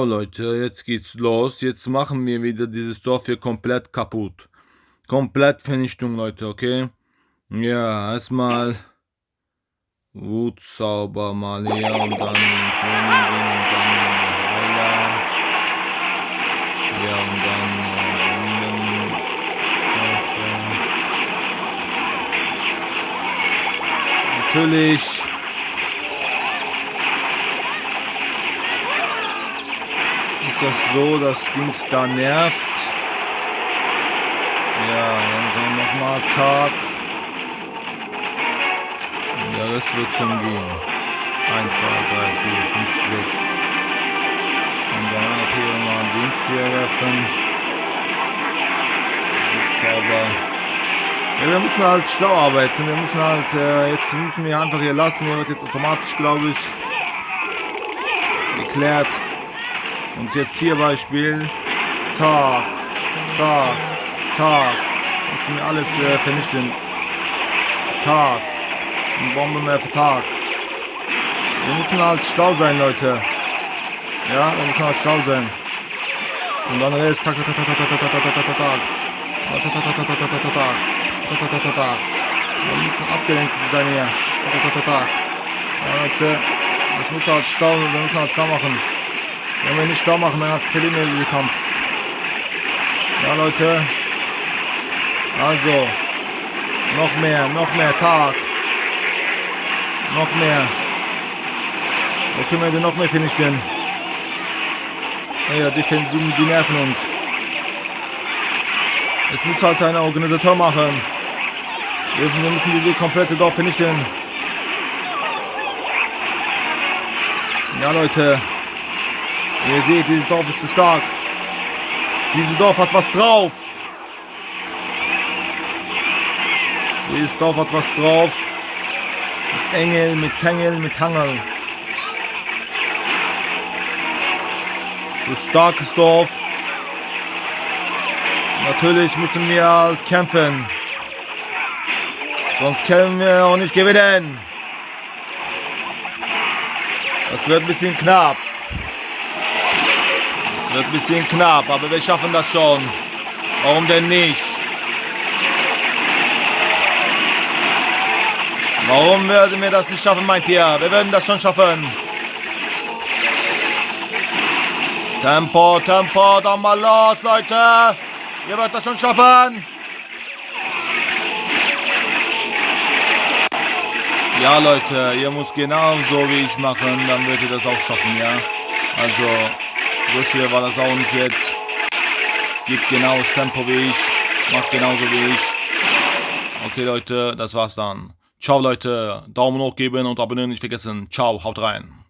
So Leute, jetzt geht's los. Jetzt machen wir wieder dieses Dorf hier komplett kaputt. Komplett Vernichtung, Leute, okay? Ja, erstmal Wutzauber mal hier und dann Königin und dann Heiler. Ja, und dann äh, Natürlich das so, dass Dings da nervt. Ja, dann nochmal Tag. Ja, das wird schon gehen. 1, 2, 3, 4, 5, 6. Und dann auch hier mal Dings hier werfen. Zauber. Ja, wir müssen halt schlau arbeiten. Wir müssen halt, äh, jetzt müssen wir einfach hier lassen. Hier wird jetzt automatisch, glaube ich, geklärt. Und jetzt hier Beispiel. Tag, Tag, Tag. Müssen wir alles äh, vernichten. Tag. Und Bombe mehr für Tag. Wir müssen halt schlau sein, Leute. Ja, wir müssen halt schlau sein. Und dann ist Tag, Tag, Tag, Tag, Tag, Tag, Tag, Tag, Tag, Tag. Wir müssen abgelenkt sein hier. Ja, Leute. Das muss halt schlau, wir müssen halt schlau machen. Wenn wir nicht schlau machen, dann verlieren wir diesen Kampf. Ja, Leute. Also. Noch mehr, noch mehr. Tag. Noch mehr. Wo können wir denn noch mehr finishen? Ja, die, die, die nerven uns. Es muss halt ein Organisator machen. Wir müssen diese komplette Dorf vernichten. Ja, Leute. Ihr seht, dieses Dorf ist zu stark. Dieses Dorf hat was drauf. Dieses Dorf hat was drauf. Mit Engel, mit Tengel, mit Hangel. So starkes Dorf. Natürlich müssen wir halt kämpfen. Sonst können wir auch nicht gewinnen. Das wird ein bisschen knapp wird ein bisschen knapp, aber wir schaffen das schon. Warum denn nicht? Warum würden wir das nicht schaffen, meint ihr? Wir würden das schon schaffen. Tempo, Tempo, dann mal los, Leute. Ihr werdet das schon schaffen. Ja, Leute, ihr müsst genauso wie ich machen, dann werdet ihr das auch schaffen, ja. Also, so schwer war das auch nicht jetzt. Gibt genau das Tempo wie ich. Macht genauso wie ich. Okay, Leute, das war's dann. Ciao, Leute. Daumen hoch geben und abonnieren nicht vergessen. Ciao, haut rein.